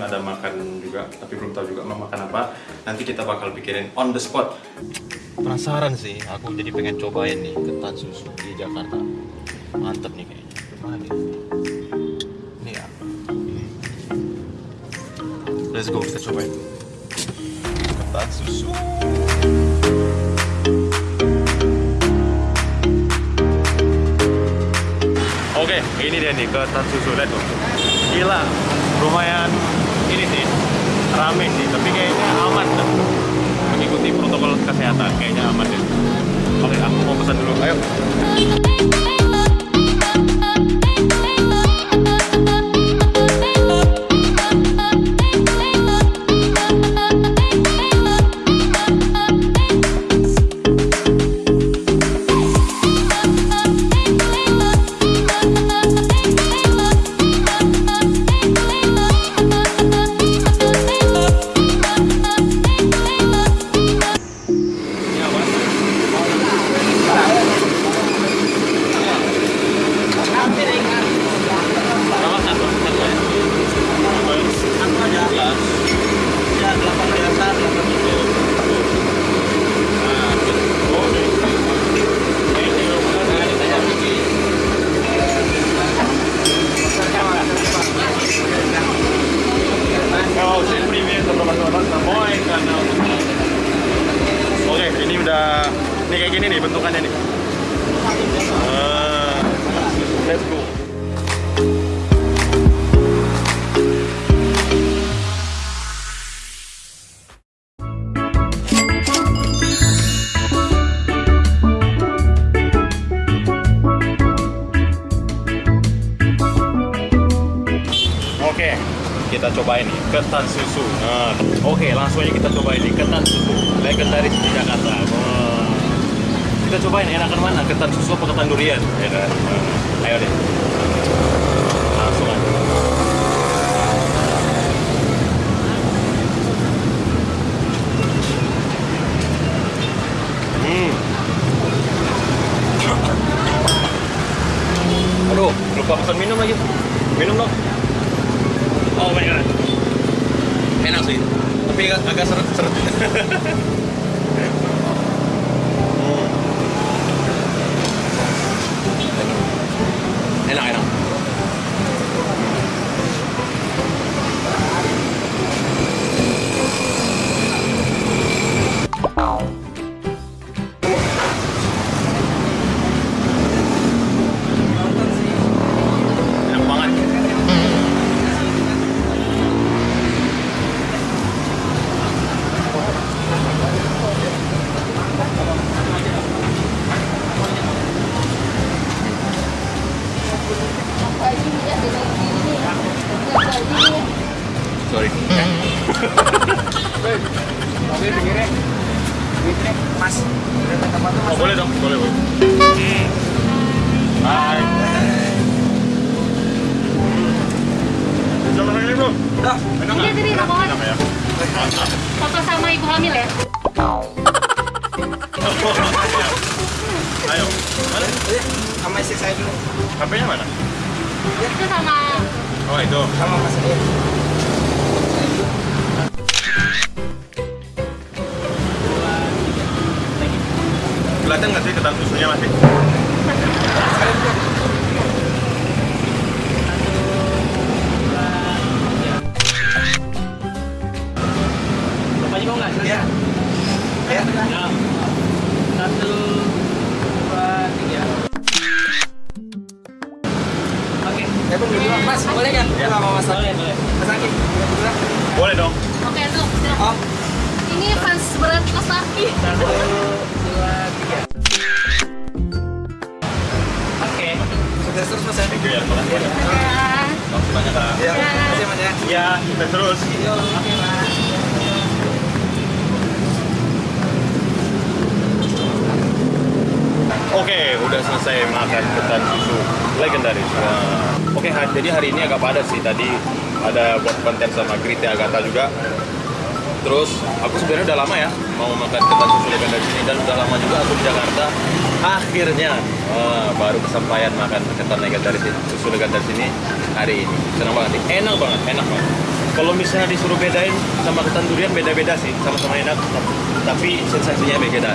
ada makan juga tapi belum tahu juga mau makan apa. Nanti kita bakal pikirin on the spot. Penasaran sih aku jadi pengen cobain nih ketan susu di Jakarta. Mantep nih kayaknya. Mana nih? Ini ya. Let's go kita cobain. Ketan susu. Oke, ini dia nih ketan susu. Lihat tuh. Gila, lumayan sih rame sih, tapi kayaknya aman dah. Mengikuti protokol kesehatan, kayaknya aman deh. Oke, aku mau pesan dulu. Ayo. Udah ini kayak gini nih bentukannya nih. Ah, let's go. Oke, kita cobain nih ketan susu. Nah, oke, langsung aja kita cobain nih ketan susu legendaris di Jakarta. Kita cobain enakan mana? Ketan susu apa ketan durian? Ya kan? Nah, ayo deh. Hmm. Aduh, lupa pesan minum lagi. Minum dong. Oh my god. Enak sih. Tapi agak seret-seret. Pinggirnya, Mas. Udah tuh, Oh boleh dong, boleh boleh. Hai. Coba lagi bro. Udah. Enak Ini nggak? tadi Enak, rokokan. enak ya. Foto sama ibu hamil ya? Ayo. Mana? Eh, Sama istri saya dulu. HP-nya mana? Itu sama Oh itu. Sama Mas Kelihatan nggak sih ketan susunya masih? Bapak juga nggak? Ya. Ya. Satu, dua, tiga. Oke. Ya, Bang, dulu. Mas, boleh? Ya. Mas dong. Oke tuh, silakan. Oh, Ini fans berat Mas Laki. Iya, kita terus. Oke. Oke, udah selesai makan ketan susu legendaris. Nah, Oke, ha- jadi hari ini agak padat sih. Tadi ada buat konten sama Grite Agatha juga. Terus aku sebenarnya udah lama ya mau makan ketan susu legendaris ini dan udah lama juga aku di Jakarta. Akhirnya eh, baru kesampaian makan ketan legendaris ini, susu legendaris ini hari ini. Senang banget nih, enak banget, enak banget. Kalau misalnya disuruh bedain sama ketan durian beda-beda sih, sama-sama enak, tapi sensasinya beda.